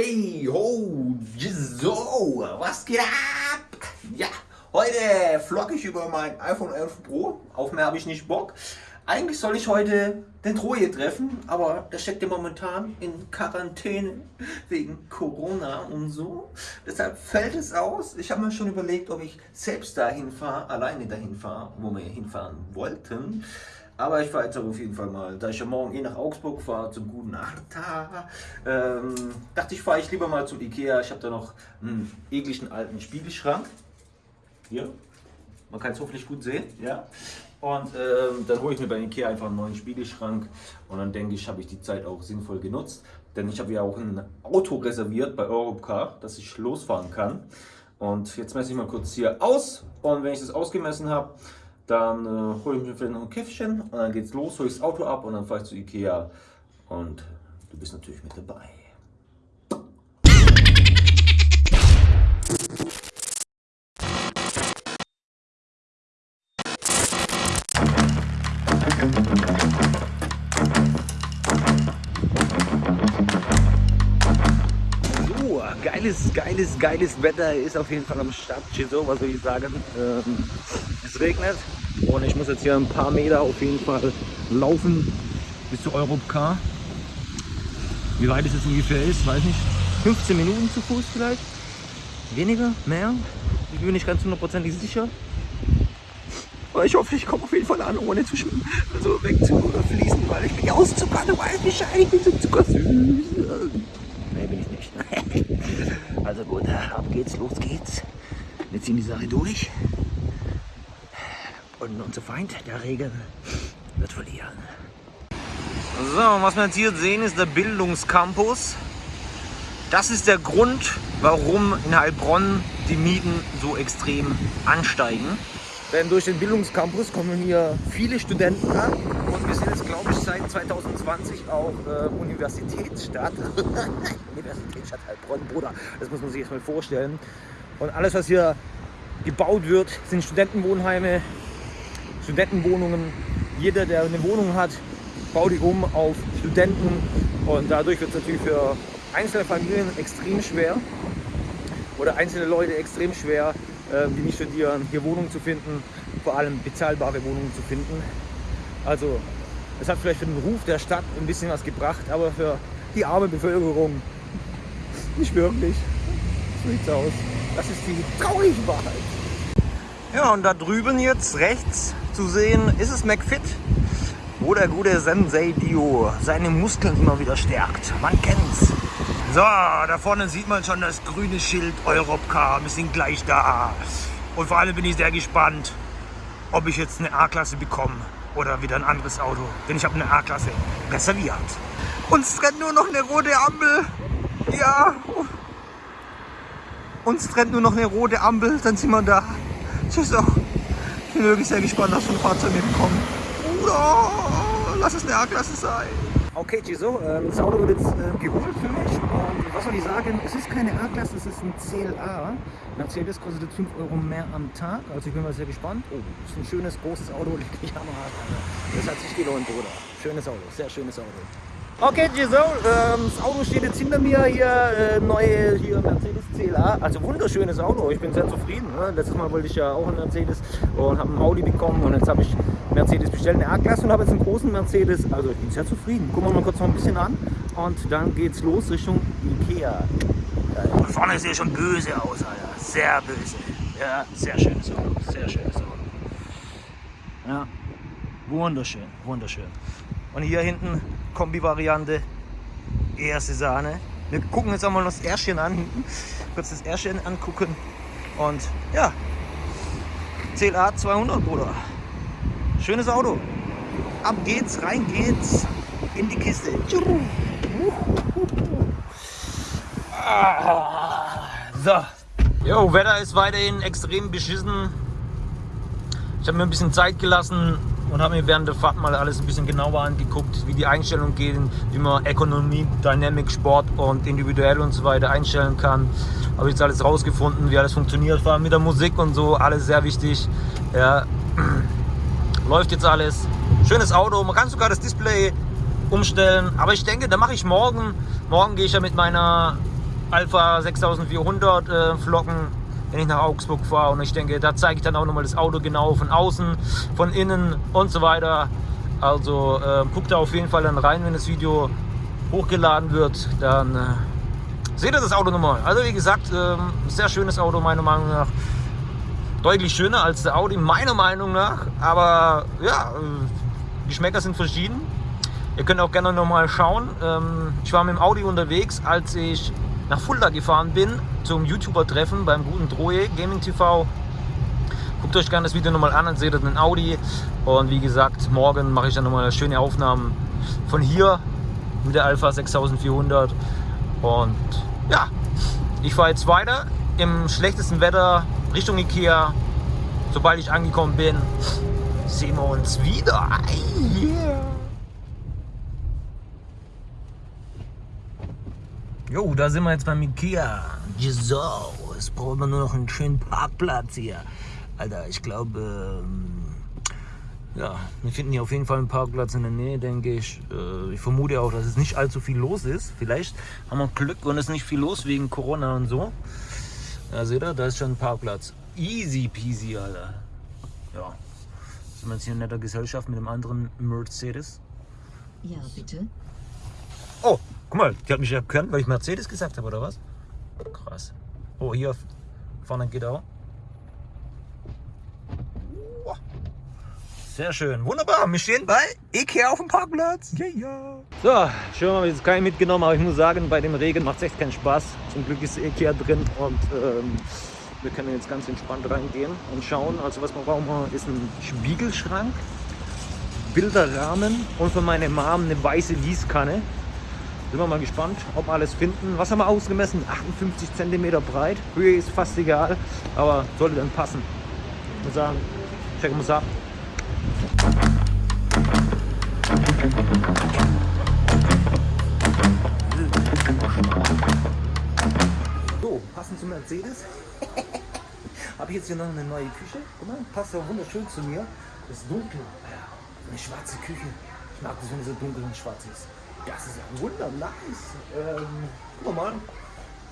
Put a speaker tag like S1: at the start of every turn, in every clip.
S1: Hey, ho, so, was geht ab? Ja, heute vlog ich über mein iPhone 11 Pro. Auf mehr habe ich nicht Bock. Eigentlich soll ich heute den Troje treffen, aber der steckt ja momentan in Quarantäne wegen Corona und so. Deshalb fällt es aus. Ich habe mir schon überlegt, ob ich selbst dahin fahre, alleine dahin fahre, wo wir hinfahren wollten. Aber ich fahre jetzt auf jeden Fall mal, da ich ja morgen eh nach Augsburg fahre, zum guten Arta, ähm, dachte ich, fahre ich lieber mal zum Ikea. Ich habe da noch einen ekligen alten Spiegelschrank. Hier, man kann es hoffentlich gut sehen. Ja. Und ähm, dann hole ich mir bei Ikea einfach einen neuen Spiegelschrank und dann denke ich, habe ich die Zeit auch sinnvoll genutzt. Denn ich habe ja auch ein Auto reserviert bei Europcar, dass ich losfahren kann. Und jetzt messe ich mal kurz hier aus und wenn ich das ausgemessen habe, dann äh, hole ich mir vielleicht noch ein Käffchen und dann geht's los, hole ich das Auto ab und dann fahre ich zu Ikea und du bist natürlich mit dabei. Geiles, geiles, Wetter ist auf jeden Fall am Start. So, was soll ich sagen? Ähm, es regnet und ich muss jetzt hier ein paar Meter auf jeden Fall laufen bis zu Europcar. Wie weit es jetzt ungefähr ist, weiß nicht. 15 Minuten zu Fuß vielleicht? Weniger? Mehr? Ich bin nicht ganz hundertprozentig sicher. Aber ich hoffe, ich komme auf jeden Fall an, ohne zu schwimmen, also wegzufließen, weil ich bin ja aus Zucker, du weißt Bescheid, ich bin so zuckersüß. Nee, bin ich nicht. also gut, ab geht's, los geht's. Wir ziehen die Sache durch. Und unser Feind, der Regen, wird verlieren. So, was wir jetzt hier sehen, ist der Bildungscampus. Das ist der Grund, warum in Heilbronn die Mieten so extrem ansteigen. Denn durch den Bildungscampus kommen hier viele Studenten an wir sind jetzt, glaube ich, seit 2020 auch äh, Universitätsstadt. Universitätsstadt Heilbronn, Bruder, das muss man sich jetzt mal vorstellen. Und alles, was hier gebaut wird, sind Studentenwohnheime, Studentenwohnungen. Jeder, der eine Wohnung hat, baut die um auf Studenten und dadurch wird es natürlich für einzelne Familien extrem schwer oder einzelne Leute extrem schwer, ähm, die nicht studieren, hier Wohnungen zu finden, vor allem bezahlbare Wohnungen zu finden. Also es hat vielleicht für den Ruf der Stadt ein bisschen was gebracht, aber für die arme Bevölkerung nicht wirklich. So sieht's aus. Das ist die traurige Wahrheit. Ja, und da drüben jetzt rechts zu sehen, ist es McFit, wo der gute Sensei Dio seine Muskeln immer wieder stärkt. Man kennt's. So, da vorne sieht man schon das grüne Schild Europcar. Wir sind gleich da. Und vor allem bin ich sehr gespannt, ob ich jetzt eine A-Klasse bekomme oder wieder ein anderes Auto. Denn ich habe eine A-Klasse reserviert. Uns trennt nur noch eine rote Ampel. Ja. Uns trennt nur noch eine rote Ampel, dann sind wir da. Tschüss auch. Ich bin wirklich sehr gespannt, was für ein Fahrzeug wir bekommen. Oh, lass es eine A-Klasse sein. Okay, Giso, ähm, das Auto wird jetzt äh, geholt für mich. Und was soll ich sagen? Es ist keine A-Klasse, es ist ein CLA. Mercedes kostet 5 Euro mehr am Tag. Also ich bin mal sehr gespannt. Oh, ist ein schönes, großes Auto. Die Kamera. Das hat sich gelohnt, Bruder. Schönes Auto, sehr schönes Auto. Okay, Giso, ähm, das Auto steht jetzt hinter mir hier, äh, neue hier Mercedes CLA. Also wunderschönes Auto, ich bin sehr zufrieden. Ne? Letztes Mal wollte ich ja auch einen Mercedes und habe einen Audi bekommen und jetzt habe ich Mercedes bestellt, eine A-Klasse und habe jetzt einen großen Mercedes. Also ich bin sehr zufrieden. Gucken wir mal kurz noch ein bisschen an und dann geht's los Richtung Ikea. Da vorne sieht schon böse aus, Alter. Sehr böse. Ja, sehr schönes Auto, sehr schönes Auto. Ja, wunderschön, wunderschön. Und hier hinten Kombi-Variante, erste Sahne. Wir gucken jetzt einmal das Ärschchen an. Kurz das Ärschchen angucken. Und ja, CLA 200, Bruder. Schönes Auto. Ab geht's, rein geht's in die Kiste. So. Jo, Wetter ist weiterhin extrem beschissen. Ich habe mir ein bisschen Zeit gelassen, und habe mir während der Fahrt mal alles ein bisschen genauer angeguckt, wie die Einstellungen gehen, wie man Ökonomie, Dynamic, Sport und individuell und so weiter einstellen kann. Habe jetzt alles rausgefunden, wie alles funktioniert, vor allem mit der Musik und so, alles sehr wichtig. Ja. Läuft jetzt alles. Schönes Auto, man kann sogar das Display umstellen, aber ich denke, da mache ich morgen. Morgen gehe ich ja mit meiner Alpha 6400 äh, Flocken, wenn ich nach Augsburg fahre. Und ich denke, da zeige ich dann auch nochmal das Auto genau von außen, von innen und so weiter. Also äh, guckt da auf jeden Fall dann rein, wenn das Video hochgeladen wird. Dann äh, seht ihr das Auto nochmal. Also wie gesagt, äh, sehr schönes Auto meiner Meinung nach. Deutlich schöner als der Audi, meiner Meinung nach. Aber ja, äh, Geschmäcker sind verschieden. Ihr könnt auch gerne nochmal schauen. Ähm, ich war mit dem Audi unterwegs, als ich nach Fulda gefahren bin zum YouTuber-Treffen beim guten Drohe Gaming TV. Guckt euch gerne das Video nochmal an, dann seht ihr den Audi. Und wie gesagt, morgen mache ich dann nochmal schöne Aufnahmen von hier mit der Alpha 6400. Und ja, ich fahre jetzt weiter im schlechtesten Wetter Richtung Ikea. Sobald ich angekommen bin, sehen wir uns wieder. Yeah. Jo, da sind wir jetzt beim Ikea. So, jetzt brauchen wir nur noch einen schönen Parkplatz hier. Alter, ich glaube, ähm, ja, wir finden hier auf jeden Fall einen Parkplatz in der Nähe, denke ich. Äh, ich vermute auch, dass es nicht allzu viel los ist. Vielleicht haben wir Glück und es ist nicht viel los wegen Corona und so. Ja, seht ihr, da ist schon ein Parkplatz. Easy peasy, Alter. Ja, sind wir jetzt hier in netter Gesellschaft mit einem anderen Mercedes.
S2: Ja, bitte.
S1: Oh, guck mal, die hat mich erkannt, weil ich Mercedes gesagt habe, oder was? Krass. Oh, hier vorne geht auch. Sehr schön. Wunderbar. Wir stehen bei Ikea auf dem Parkplatz. Ja, ja. So, schon mal jetzt keinen mitgenommen, aber ich muss sagen, bei dem Regen macht es echt keinen Spaß. Zum Glück ist Ikea drin und ähm, wir können jetzt ganz entspannt reingehen und schauen. Also was wir brauchen, ist ein Spiegelschrank, Bilderrahmen und für meine Mom eine weiße Gießkanne. Sind wir mal gespannt, ob alles finden. Was haben wir ausgemessen? 58 cm breit. Höhe ist fast egal, aber sollte dann passen. Ich muss sagen, checken wir es ab. So, passend zum Mercedes habe ich jetzt hier noch eine neue Küche. Guck mal, passt ja wunderschön zu mir. Das ist dunkel. Eine schwarze Küche. Ich mag das, wenn es so dunkel und schwarz ist. Das ist ja wunder nice. Ähm, guck mal,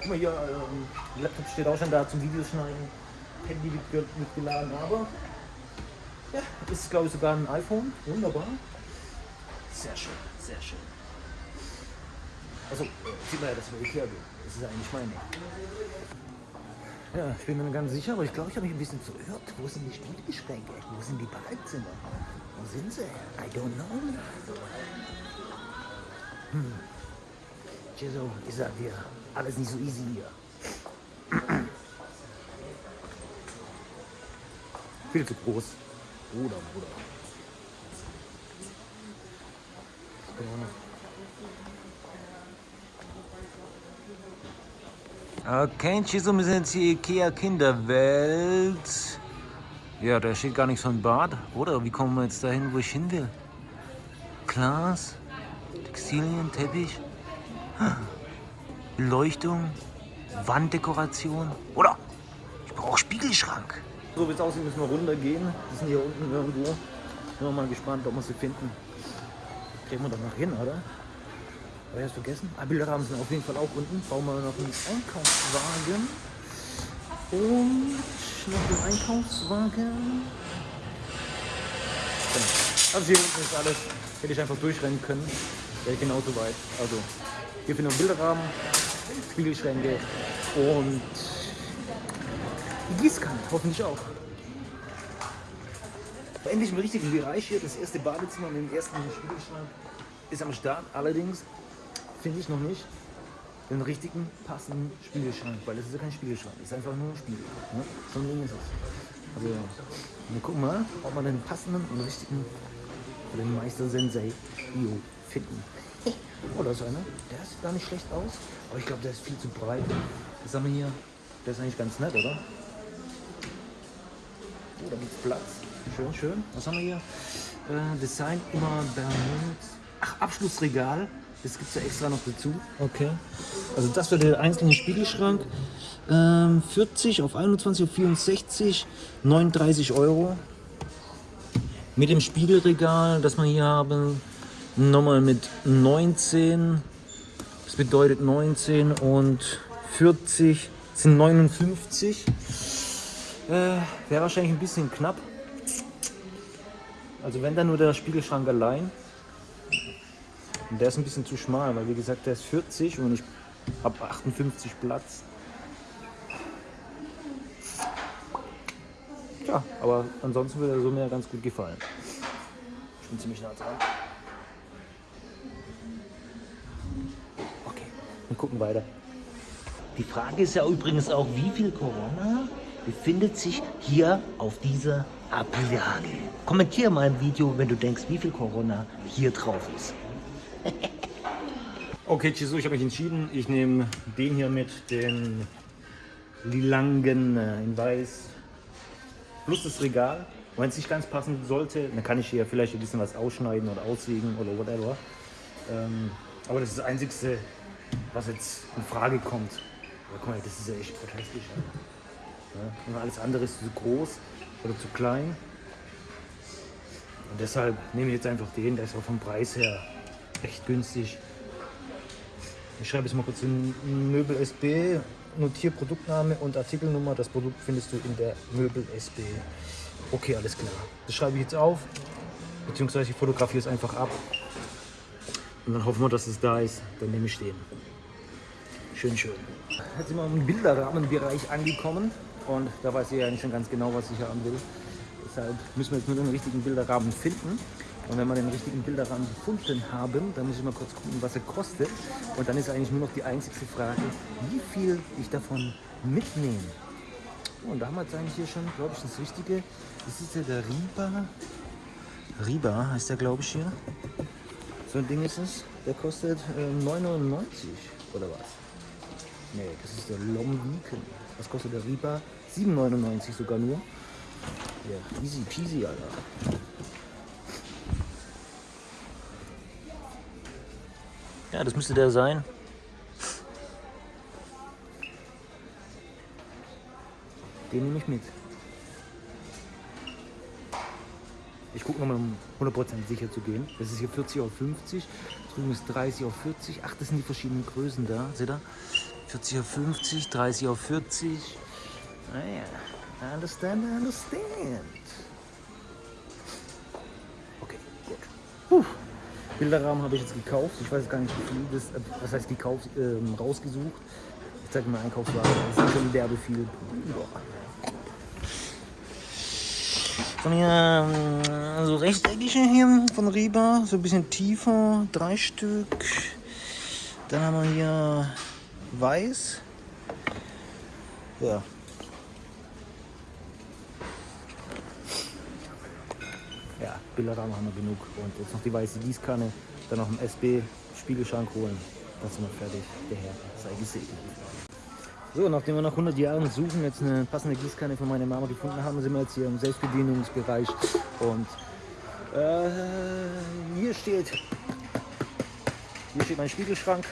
S1: guck mal hier, ähm, Laptop steht auch schon da zum Videoschneiden. Handy wird mitgeladen, aber ja, ist glaube ich sogar ein iPhone. Wunderbar. Sehr schön, sehr schön. Also, sieht man ja, dass wir Ikea gehen. Das ist eigentlich meine. Ja, ich bin mir ganz sicher, aber ich glaube, ich habe mich ein bisschen verirrt. Wo sind die Spiegelschränke? Wo sind die Badezimmer? Wo sind sie? I don't know. Hm. Jesu, ich sag dir, alles nicht so easy hier. Viel zu groß. Bruder, Bruder. Okay, Chisum, sind jetzt hier Ikea Kinderwelt. Ja, da steht gar nichts von Bad. Oder wie kommen wir jetzt dahin, wo ich hin will? Glas, Textilien, Teppich, Beleuchtung, Wanddekoration. Oder ich brauche Spiegelschrank. So wie es aussieht, müssen wir runtergehen. Die sind hier unten irgendwo. Sind wir mal gespannt, ob wir sie finden. Kriegen wir doch noch hin, oder? Habe ich das vergessen? Ah, Bilderrahmen sind auf jeden Fall auch unten. Bauen wir noch einen Einkaufswagen. Und noch einen Einkaufswagen. Genau. Also hier unten ist alles. Hätte ich einfach durchrennen können. Wäre genauso weit. Also hier finden wir Bilderrahmen, Spiegelschränke und die Gießkanne, hoffentlich auch. Endlich im richtigen Bereich hier, das erste Badezimmer mit dem ersten Spiegelschrank ist am Start. Allerdings finde ich noch nicht den richtigen passenden Spiegelschrank, weil es ist ja kein Spiegelschrank, es ist einfach nur ein Spiegel. Ne? So ein Ding ist es. Also wir gucken mal, ob wir den passenden und richtigen den Meister Sensei Io finden. Oh, da ist einer. Der sieht gar nicht schlecht aus, aber ich glaube, der ist viel zu breit. Das haben wir hier. Der ist eigentlich ganz nett, oder? Oh, da gibt es Platz. Schön, schön. Was haben wir hier? Äh, Design immer Bermuds. Ach, Abschlussregal. Das gibt es ja extra noch dazu. Okay. Also das für den einzelnen Spiegelschrank. Ähm, 40 auf 21 auf 64, 39 Euro. Mit dem Spiegelregal, das wir hier haben, nochmal mit 19. Das bedeutet 19 und 40, sind 59. Äh, Wäre wahrscheinlich ein bisschen knapp. Also wenn dann nur der Spiegelschrank allein. Und der ist ein bisschen zu schmal, weil wie gesagt, der ist 40 und ich habe 58 Platz. Ja, aber ansonsten würde er so mir ganz gut gefallen. Ich bin ziemlich nah dran. Wir gucken weiter. Die Frage ist ja übrigens auch, wie viel Corona befindet sich hier auf dieser Ablage? Kommentiere mal im Video, wenn du denkst, wie viel Corona hier drauf ist. okay, Chisu, ich habe mich entschieden. Ich nehme den hier mit, den Lilangen äh, in weiß plus das Regal. Wenn es nicht ganz passen sollte, dann kann ich hier vielleicht ein bisschen was ausschneiden oder aussägen oder whatever. Ähm, aber das ist das Einzige, was jetzt in Frage kommt. Ja, guck mal, das ist ja echt fantastisch. Ja, und alles andere ist zu groß oder zu klein. Und deshalb nehme ich jetzt einfach den, der ist auch vom Preis her echt günstig. Ich schreibe jetzt mal kurz in Möbel SB notiere Produktname und Artikelnummer. Das Produkt findest du in der Möbel SB. Okay, alles klar. Das schreibe ich jetzt auf, beziehungsweise ich fotografiere es einfach ab. Und dann hoffen wir, dass es da ist. Dann nehme ich den. Schön, schön. Jetzt sind wir im Bilderrahmenbereich angekommen. Und da weiß ich ja nicht schon ganz genau, was ich haben will. Deshalb müssen wir jetzt nur den richtigen Bilderrahmen finden. Und wenn wir den richtigen Bilderrahmen gefunden haben, dann muss ich mal kurz gucken, was er kostet. Und dann ist eigentlich nur noch die einzige Frage, wie viel ich davon mitnehme. Und da haben wir jetzt eigentlich hier schon, glaube ich, das Richtige. Das ist ja der Riba. Riba heißt der, glaube ich, hier. So ein Ding ist es. Der kostet äh, 99 oder was? Nee, das ist der Lomwiken. Was kostet der Riba? 7,99 sogar nur. Ja, easy peasy, Alter. Ja, das müsste der sein. Den nehme ich mit. Ich gucke nochmal, um 100% sicher zu gehen. Das ist hier 40 auf 50. Drüben ist 30 auf 40. Ach, das sind die verschiedenen Größen da. Seht ihr? 40 auf 50, 30 auf 40. Naja, I understand, I understand. Okay, gut. Puh. Bilderrahmen habe ich jetzt gekauft. Ich weiß gar nicht, wie viel das, äh, was heißt gekauft, ähm, rausgesucht. Ich zeige mal Einkaufswagen. Das ist schon derbe viel. Boah. Von hier ähm, so rechteckige hier von Reba, so ein bisschen tiefer, drei Stück. Dann haben wir hier weiß. Ja. Ja, Bilderrahmen haben wir genug. Und jetzt noch die weiße Gießkanne, dann noch einen SB-Spiegelschrank holen. Dann sind wir fertig. Der Herr sei gesegnet. So, nachdem wir nach 100 Jahren Suchen jetzt eine passende Gießkanne von meiner Mama gefunden haben, sind wir jetzt hier im Selbstbedienungsbereich. Und äh, hier steht hier steht mein Spiegelschrank.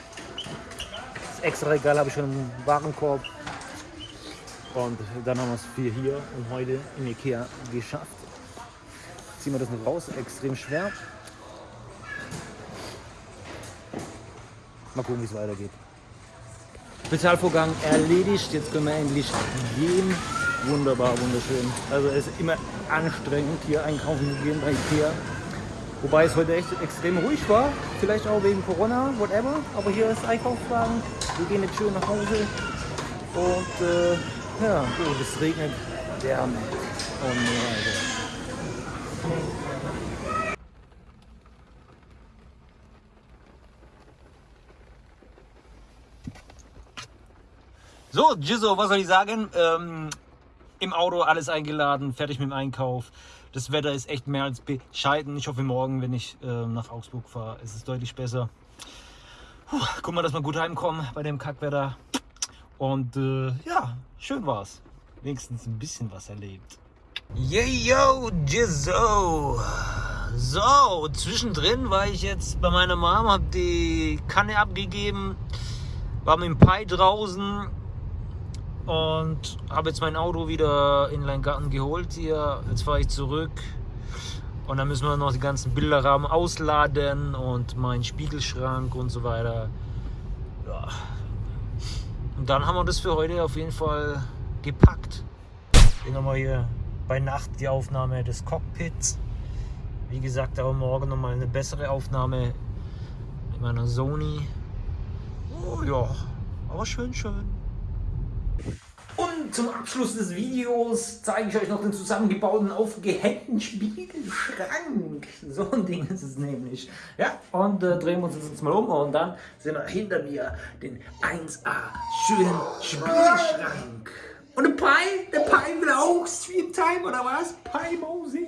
S1: Extra Regal habe ich schon im Warenkorb. Und dann haben wir es für hier und heute in Ikea geschafft ziehen wir das noch raus, extrem schwer. Mal gucken, wie es weitergeht. Spezialvorgang erledigt, jetzt können wir endlich gehen. Wunderbar, wunderschön. Also es ist immer anstrengend hier einkaufen zu gehen bei Ikea. Wobei es heute echt extrem ruhig war. Vielleicht auch wegen Corona, whatever. Aber hier ist Einkaufswagen. Wir gehen jetzt schön nach Hause. Und äh, ja, gut, es regnet derbe. Oh nee, Alter. So, Jizzo, was soll ich sagen? Ähm, Im Auto alles eingeladen, fertig mit dem Einkauf. Das Wetter ist echt mehr als bescheiden. Ich hoffe, morgen, wenn ich äh, nach Augsburg fahre, ist es deutlich besser. Puh, guck mal, dass wir gut heimkommen bei dem Kackwetter. Und äh, ja, schön war's. Wenigstens ein bisschen was erlebt. Yo, Jizzo. So, zwischendrin war ich jetzt bei meiner Mom, hab die Kanne abgegeben, war mit dem Pi draußen und habe jetzt mein Auto wieder in den Garten geholt hier. Jetzt fahre ich zurück und dann müssen wir noch die ganzen Bilderrahmen ausladen und meinen Spiegelschrank und so weiter. Ja. Und dann haben wir das für heute auf jeden Fall gepackt. Hier nochmal hier bei Nacht die Aufnahme des Cockpits. Wie gesagt, aber morgen nochmal eine bessere Aufnahme mit meiner Sony. Oh ja, aber schön, schön. Und zum Abschluss des Videos zeige ich euch noch den zusammengebauten, aufgehängten Spiegelschrank. So ein Ding ist es nämlich. Ja, und äh, drehen wir uns jetzt mal um und dann sehen wir hinter mir den 1A schönen Spiegelschrank. Und der Pi, der Pi will auch Stream Time oder was? Pi Mausi.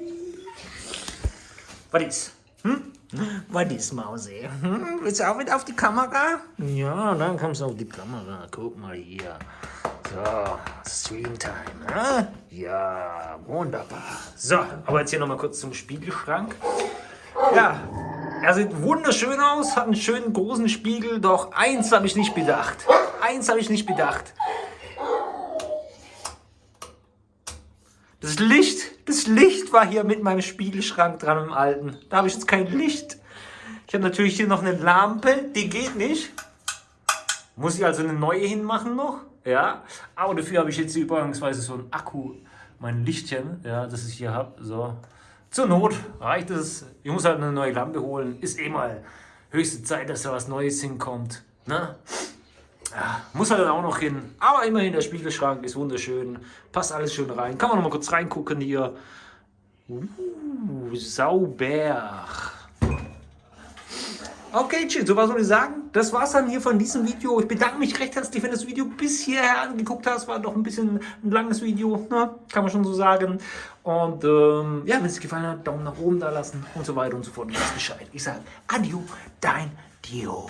S1: Was ist? Hm? Was ist Mausi? Hm? Willst du auch mit auf die Kamera? Ja, dann kommst du auf die Kamera. Guck mal hier. So, Streamtime. Ne? Ja, wunderbar. So, aber jetzt hier nochmal kurz zum Spiegelschrank. Ja, er sieht wunderschön aus, hat einen schönen großen Spiegel, doch eins habe ich nicht bedacht. Eins habe ich nicht bedacht. Das Licht, das Licht war hier mit meinem Spiegelschrank dran im alten. Da habe ich jetzt kein Licht. Ich habe natürlich hier noch eine Lampe, die geht nicht. Muss ich also eine neue hinmachen noch. Ja, aber dafür habe ich jetzt übrigens so ein Akku, mein Lichtchen, ja, das ich hier habe. So, zur Not reicht es. Ich muss halt eine neue Lampe holen. Ist eh mal höchste Zeit, dass da was Neues hinkommt. Ne? Muss halt auch noch hin. Aber immerhin, der Spiegelschrank ist wunderschön. Passt alles schön rein. Kann man noch mal kurz reingucken hier. Uh, sauber. Okay, chill, so was soll ich sagen? Das war's dann hier von diesem Video. Ich bedanke mich recht herzlich, wenn du das Video bis hierher angeguckt hast. War doch ein bisschen ein langes Video, ne? kann man schon so sagen. Und ähm, ja, wenn es dir gefallen hat, Daumen nach oben da lassen und so weiter und so fort. Du weißt Bescheid. Ich sage Adieu, dein Dio.